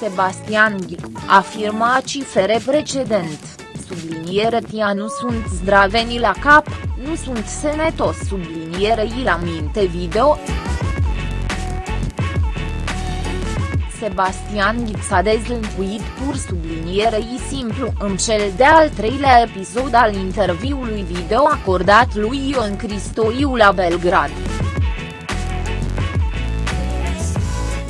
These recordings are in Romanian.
Sebastian Ghic, afirma cifre precedent, subliniere tia nu sunt zdraveni la cap, nu sunt senetos sublinierei la minte video. Sebastian Ghiț a dezlănțuit pur sublinierei simplu în cel de-al treilea episod al interviului video acordat lui Ion Cristoiu la Belgrad.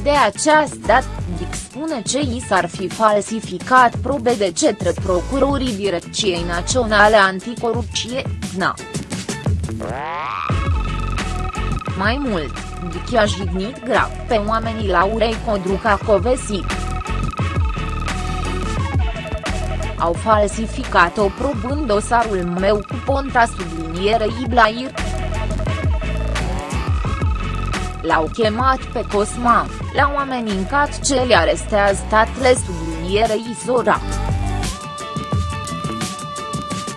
De această dată, Dic spune ce i s-ar fi falsificat probe de cetre procurorii Direcției Naționale Anticorupție, DNA. Mai mult, Dic i-a jignit grav pe oamenii Laurei Codruca Covesi. Au falsificat o probă în dosarul meu cu Ponta sublinierei Blair. L-au chemat pe Cosma, l-au amenincat ce le arestează statele sublinierei Zora.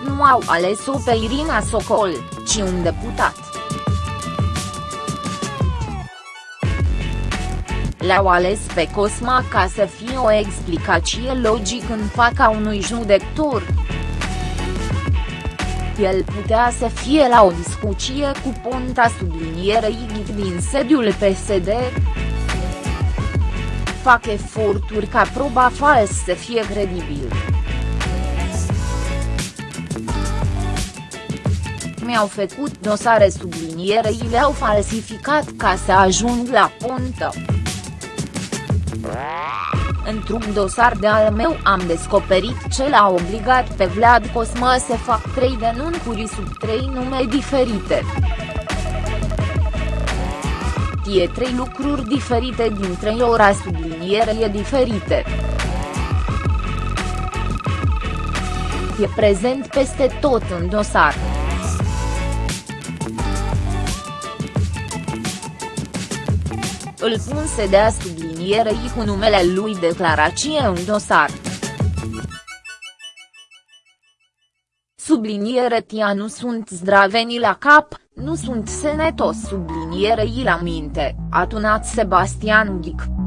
Nu au ales-o pe Irina Socol, ci un deputat. L-au ales pe Cosma ca să fie o explicație logică în fața unui judecător. El putea să fie la o discuție cu Ponta sublinierei din sediul PSD. Fac eforturi ca proba fals să fie credibil. mi-au făcut dosare sublinierei le-au falsificat ca să ajung la Ponta. Într-un dosar de al meu am descoperit ce l-a obligat pe Vlad Cosma să fac trei denunțuri sub trei nume diferite. Tie trei lucruri diferite din trei ora sublinierie diferite. E prezent peste tot în dosar. Îl pun să dea sublinierei cu numele lui declarație în dosar. Subliniere tia nu sunt zdraveni la cap, nu sunt senetos sublinierei la minte, a tunat Sebastian Ghic.